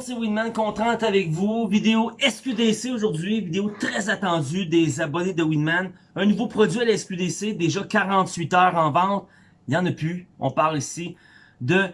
monde, c'est Winman, content avec vous. Vidéo SQDC aujourd'hui, vidéo très attendue des abonnés de Winman. Un nouveau produit à la SQDC, déjà 48 heures en vente. Il n'y en a plus. On parle ici de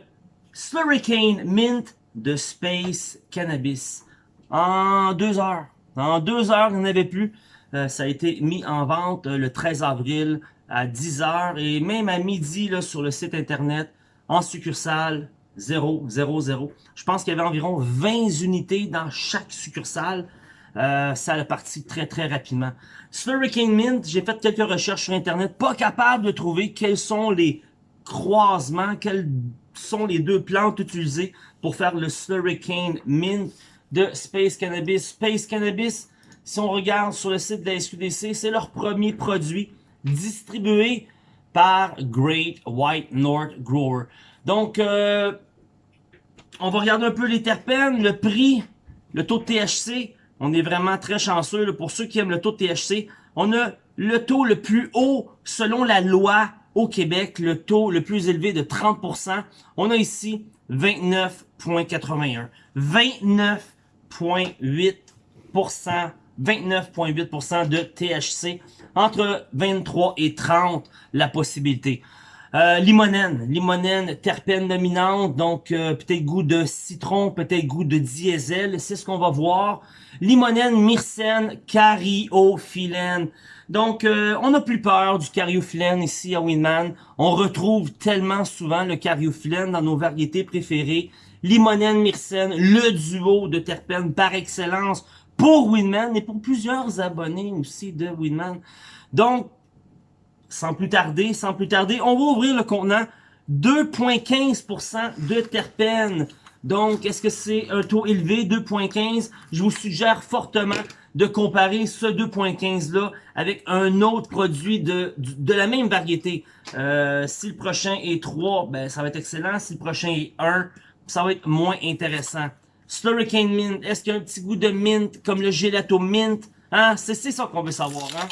Slurricane Mint de Space Cannabis. En deux heures. En deux heures, il n'y en avait plus. Euh, ça a été mis en vente euh, le 13 avril à 10 heures et même à midi sur le site internet en succursale 0, 0, 0. Je pense qu'il y avait environ 20 unités dans chaque succursale. Euh, ça a parti très très rapidement. Slurricane Mint, j'ai fait quelques recherches sur internet, pas capable de trouver quels sont les croisements, quelles sont les deux plantes utilisées pour faire le Slurricane Mint de Space Cannabis. Space Cannabis, si on regarde sur le site de la SQDC, c'est leur premier produit distribué par Great White North Grower. Donc, euh, on va regarder un peu les terpènes, le prix, le taux de THC. On est vraiment très chanceux. pour ceux qui aiment le taux de THC, on a le taux le plus haut selon la loi au Québec, le taux le plus élevé de 30%. On a ici 29,81. 29,8%. 29,8% de THC. Entre 23 et 30, la possibilité. Euh, limonène, limonène, terpène dominante, donc euh, peut-être goût de citron, peut-être goût de diesel, c'est ce qu'on va voir. Limonène, myrcène, cariophyllène. Donc, euh, on n'a plus peur du cariophyllène ici à Winman. On retrouve tellement souvent le cariophyllène dans nos variétés préférées. Limonène, myrcène, le duo de terpènes par excellence pour Winman et pour plusieurs abonnés aussi de Winman. Donc, sans plus tarder, sans plus tarder, on va ouvrir le contenant 2.15% de terpènes. Donc, est-ce que c'est un taux élevé, 2.15? Je vous suggère fortement de comparer ce 2.15-là avec un autre produit de, de la même variété. Euh, si le prochain est 3, ben, ça va être excellent. Si le prochain est 1, ça va être moins intéressant. Slurricane Mint, est-ce qu'il y a un petit goût de mint comme le gelato mint? Hein? C'est ça qu'on veut savoir, hein?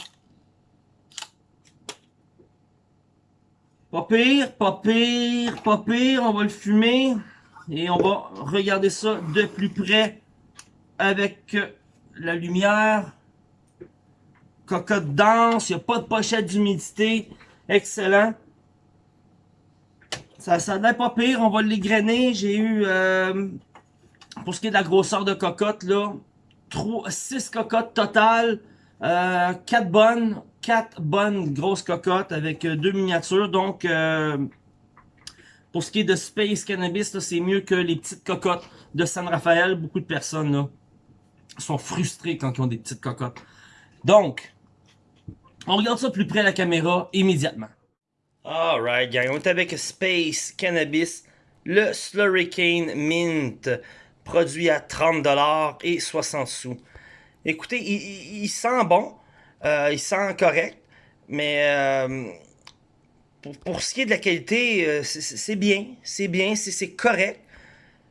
Pas pire, pas pire, pas pire. On va le fumer. Et on va regarder ça de plus près avec la lumière. Cocotte dense, il n'y a pas de pochette d'humidité. Excellent. Ça, ça n'a pas pire, on va l'égrainer. J'ai eu, euh, pour ce qui est de la grosseur de cocotte, là, 6 cocottes totales, euh, 4 bonnes quatre bonnes grosses cocottes avec euh, deux miniatures. Donc, euh, pour ce qui est de Space Cannabis, c'est mieux que les petites cocottes de San Rafael. Beaucoup de personnes là, sont frustrées quand ils ont des petites cocottes. Donc, on regarde ça plus près à la caméra immédiatement. Alright, gang, on est avec Space Cannabis, le Slurricane Mint, produit à 30$ et 60 sous. Écoutez, il sent bon. Euh, il sent correct, mais euh, pour, ce qui est de la qualité, euh, c'est bien, c'est bien, c'est correct.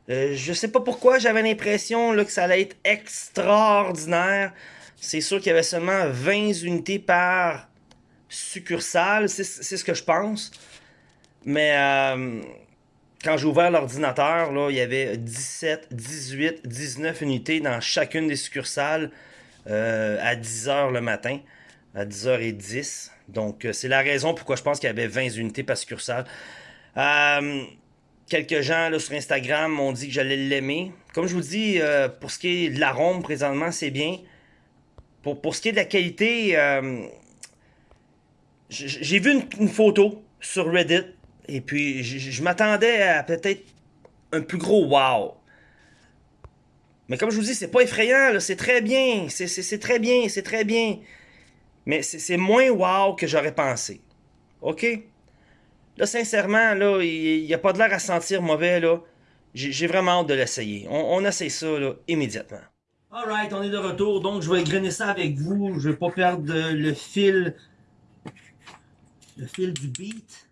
je sais pas pourquoi j'avais l'impression que ça allait être extraordinaire. C'est sûr qu'il y avait seulement 20 unités par succursale, c'est ce que je pense. Mais quand j'ai ouvert l'ordinateur, il y avait 17, 18, 19 unités dans chacune des succursales. Euh, à 10h le matin, à 10h10. Donc, euh, c'est la raison pourquoi je pense qu'il y avait 20 unités par succursale. Euh, quelques gens là, sur Instagram m'ont dit que j'allais l'aimer. Comme je vous dis, pour ce qui est de l'arôme présentement, c'est bien. Pour, pour ce qui est de la qualité, j'ai vu une, photo sur Reddit et puis je m'attendais à peut-être un plus gros wow. Mais comme je vous dis, c'est pas effrayant, c'est très bien, c'est très bien, c'est très bien. Mais c'est moins wow que j'aurais pensé. OK? Là, sincèrement, là, il n'y a pas de l'air à sentir mauvais, là. J'ai vraiment hâte de l'essayer. On, essaie ça, là, immédiatement. Alright, on est de retour, donc je vais grainer ça avec vous. Je vais pas perdre le fil... Le fil du beat.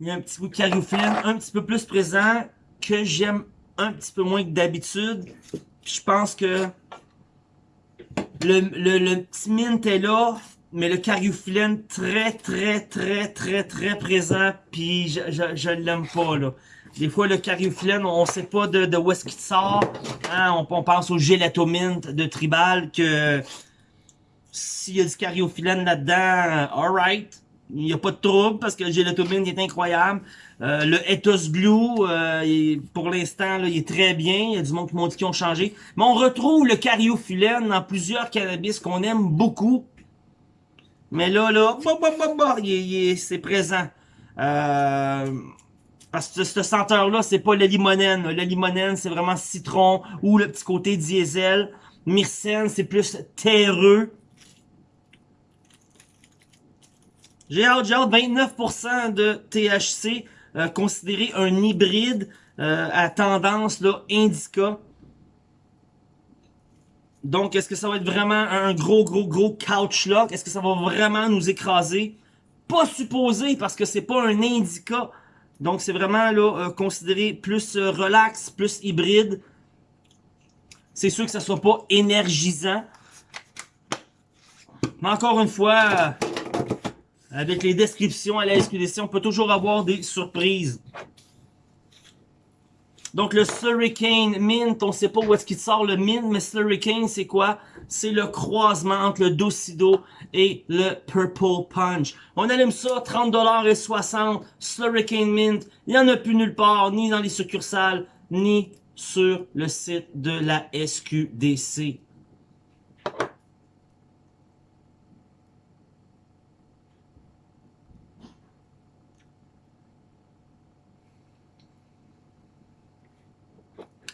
Il y a un petit bout de cariophyllène un petit peu plus présent que j'aime un petit peu moins que d'habitude. Je pense que le, le, petit mint est là, mais le cariophyllène très très très très très présent, puis je, je, l'aime pas là. Des fois, le cariophyllène, on sait pas de, de où est-ce qu'il sort. Hein, on, on, pense au gélatomint de Tribal que s'il y a du cariophyllène là-dedans, alright. Il n'y a pas de trouble parce que le gélatomine est incroyable. Euh, le Ethos Blue, euh, pour l'instant, il est très bien. Il y a du monde qui m'ont dit qu'ils ont changé. Mais on retrouve le cariophyllène dans plusieurs cannabis qu'on aime beaucoup. Mais là, là, bah, bah, bah, c'est présent. Euh, parce que ce senteur-là, c'est pas le limonène. Le limonène, c'est vraiment citron ou le petit côté diesel. Myrcène, c'est plus terreux. J'ai hâte, j'ai hâte. 29% de THC, euh, considéré un hybride euh, à tendance là, indica. Donc, est-ce que ça va être vraiment un gros, gros, gros couch lock? Est-ce que ça va vraiment nous écraser? Pas supposé, parce que c'est pas un indica. Donc, c'est vraiment là euh, considéré plus euh, relax, plus hybride. C'est sûr que ça soit pas énergisant. Mais encore une fois, avec les descriptions à la SQDC, on peut toujours avoir des surprises. Donc le Slurricane Mint, on sait pas où est-ce qu'il sort le Mint, mais Slurricane c'est quoi? C'est le croisement entre le Docido et le Purple Punch. On allume ça, 30$ et 60$, Slurricane Mint. Il n'y en a plus nulle part, ni dans les succursales, ni sur le site de la SQDC.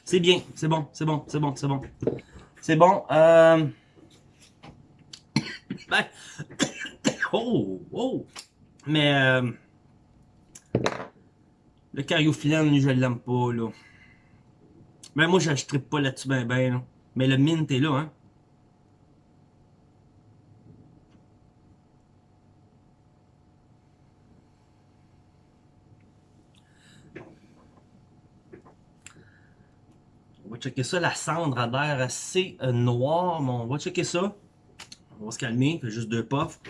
C'est bien, c'est bon, c'est bon, c'est bon, c'est bon. C'est bon. Euh... Ben... oh, oh. Mais... Euh... Le cariophyllène, je l'aime pas, là. Mais moi, je pas là-dessus ben ben, là. Mais le mint est là, hein. Va checker ça. La cendre a l'air assez euh, noire, mais on va checker ça. On va se calmer, juste deux puffs.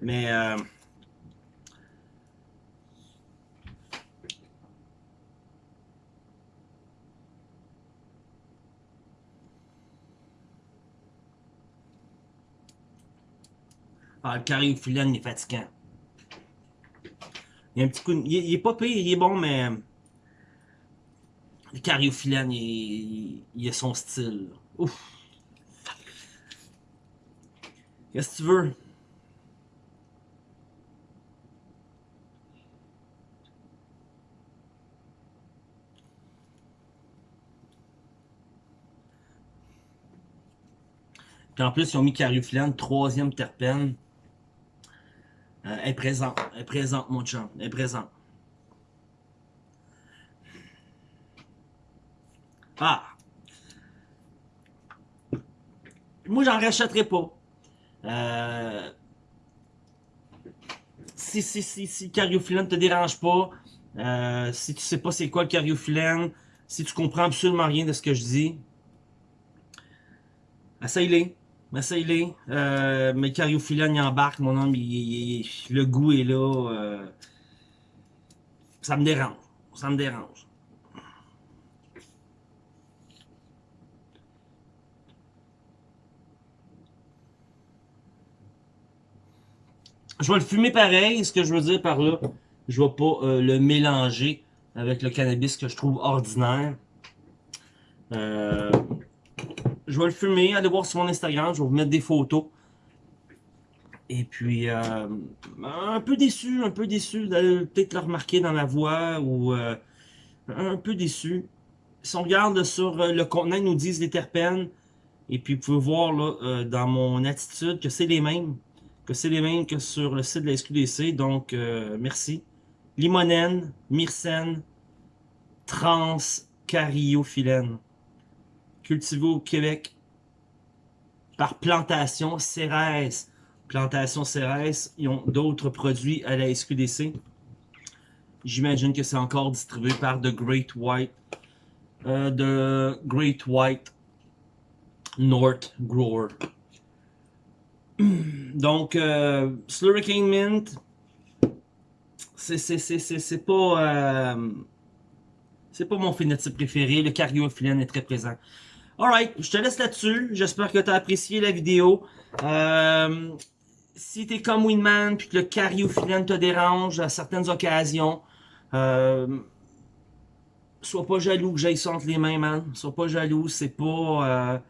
Mais... Euh... Ah, le cariophyllène, il est fatigant. Il y a un petit coup... Il, il est pas pire, il est bon, mais... Cariophyllène, il, il, a son style. Ouf. Qu'est-ce que tu veux? Puis en plus, ils ont mis cariophyllène, troisième terpène. Euh, elle est présente, elle est présente, mon chum, elle est présente. Ah! Moi, j'en rachèterai pas. Euh... Si, si, si, si cariophyllène te dérange pas, euh, si tu sais pas c'est quoi le cariophyllène, si tu comprends absolument rien de ce que je dis, essaye-les. Essaye-les. Euh, mais cariophyllène, il embarque, mon homme, le goût est là. Euh, ça me dérange. Ça me dérange. Je vais le fumer pareil, ce que je veux dire par là. Je vais pas euh, le mélanger avec le cannabis que je trouve ordinaire. Euh, je vais le fumer, allez voir sur mon Instagram, je vais vous mettre des photos. Et puis, euh, un peu déçu, un peu déçu, peut-être le remarquer dans la voix, ou un peu déçu. Si on regarde sur le contenant, ils nous disent les terpènes, et puis vous pouvez voir là, dans mon attitude que c'est les mêmes que c'est les mêmes que sur le site de la SQDC. Donc, euh, merci. Limonène, myrcène, trans, cariophyllène. Cultivé au Québec par Plantation Cérès. Plantation Cérès, ils ont d'autres produits à la SQDC. J'imagine que c'est encore distribué par The Great White. Euh, The Great White North Grower. Donc, euh, Slurricane Mint, c'est pas... Euh, C'est pas mon phénotype préféré. Le cariophyllène est très présent. Alright, je te laisse là-dessus. J'espère que tu as apprécié la vidéo. Euh, si t'es comme Winman puis que le cariophyllène te dérange à certaines occasions, euh, sois pas jaloux que j'aille ça les mains, man. Sois pas jaloux, c'est pas...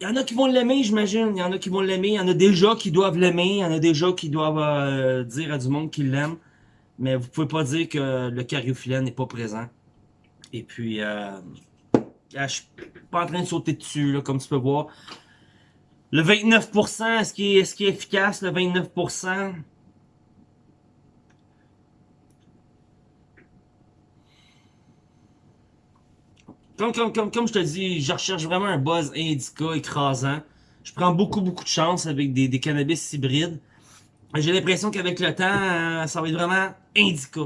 Il y en a qui vont l'aimer, j'imagine. Il y en a qui vont l'aimer. Il y en a déjà qui doivent l'aimer. Il y en a déjà qui doivent euh, dire à du monde qu'ils l'aiment. Mais vous pouvez pas dire que le cariophyllène n'est pas présent. Et puis, euh, je suis pas en train de sauter dessus, là, comme tu peux voir. Le 29%, est-ce qu'il est, efficace, le 29%? Comme, comme, comme, comme je te dis, je recherche vraiment un buzz indica écrasant. Je prends beaucoup, beaucoup de chance avec des, des cannabis hybrides. J'ai l'impression qu'avec le temps, euh, ça va être vraiment indica.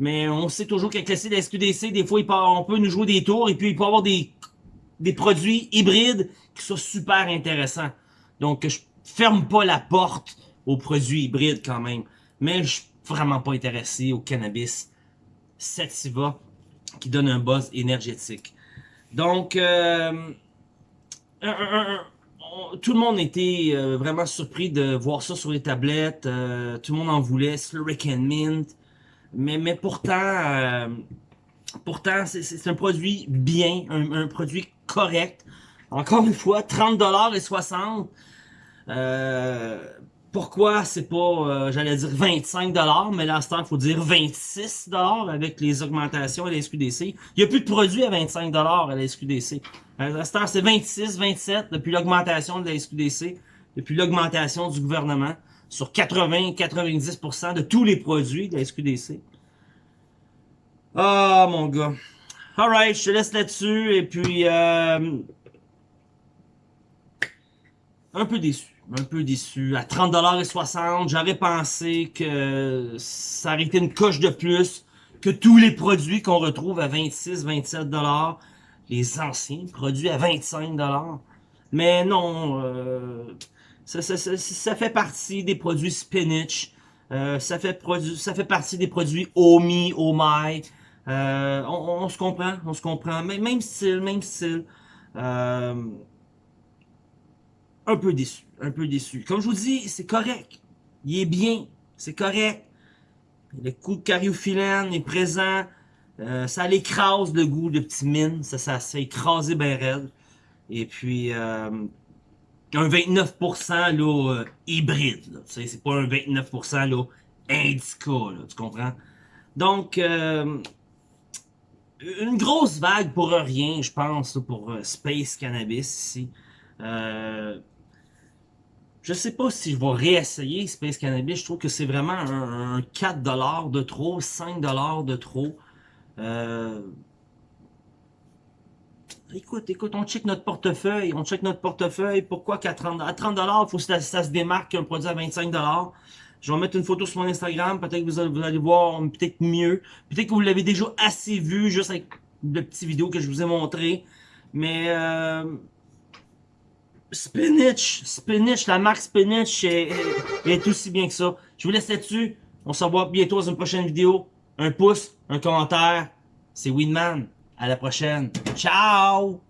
Mais on sait toujours qu'avec le de SQDC, des fois, il on peut nous jouer des tours et puis il peut avoir des, des produits hybrides qui sont super intéressants. Donc, je ferme pas la porte aux produits hybrides quand même. Mais je suis vraiment pas intéressé au cannabis sativa qui donne un buzz énergétique. Donc, euh, tout le monde était euh, vraiment surpris de voir ça sur les tablettes. Euh, tout le monde en voulait, Slurrick and Mint. Mais, mais pourtant, pourtant c'est un produit bien, un, produit correct. Encore une fois, 30$ et 60$. Pourquoi? C'est pas, euh, j'allais dire 25$, mais là, il faut dire 26$ avec les augmentations à la SQDC. Il n'y a plus de produits à 25$ à la SQDC. À l'instant, c'est 26, 27 depuis l'augmentation de la SQDC, depuis l'augmentation du gouvernement sur 80-90% de tous les produits de la SQDC. Ah, mon gars. Alright, je te laisse là-dessus, et puis... Euh, un peu déçu un peu déçu. À 30$ et j'aurais pensé que ça aurait été une coche de plus que tous les produits qu'on retrouve à 26-27$. Les anciens produits à 25$. Mais non, euh, ça, fait partie des produits spinach. Euh, ça, fait ça fait partie des produits Omi. Euh, on, on, se comprend, on se comprend. Même style, même style. Un peu déçu, un peu déçu. Comme je vous dis, c'est correct. Il est bien, c'est correct. Le coup de cariophyllène est présent. Euh, ça l'écrase le goût de petit mine. Ça, ça écrasé bien raide. Et puis, euh, un 29% là, euh, hybride. C'est pas un 29% là, indica, là, tu comprends? Donc, euh, une grosse vague pour rien, je pense, pour euh, Space Cannabis ici. Je sais pas si je vais réessayer Space Cannabis. Je trouve que c'est vraiment un, 4$ de trop, 5$ de trop. Euh... Écoute, écoute, on check notre portefeuille. On check notre portefeuille. Pourquoi qu'à 30$, à 30$, il faut que ça, se démarque qu'un produit à 25$. Je vais mettre une photo sur mon Instagram. Peut-être que vous allez, vous allez voir peut-être mieux. Peut-être que vous l'avez déjà assez vu, juste avec le petit vidéo que je vous ai montré. Mais... Euh Spinach, Spinach, la marque Spinach est, aussi bien que ça. Je vous laisse là-dessus. On se revoit bientôt dans une prochaine vidéo. Un pouce, un commentaire. C'est Winman. À la prochaine. Ciao!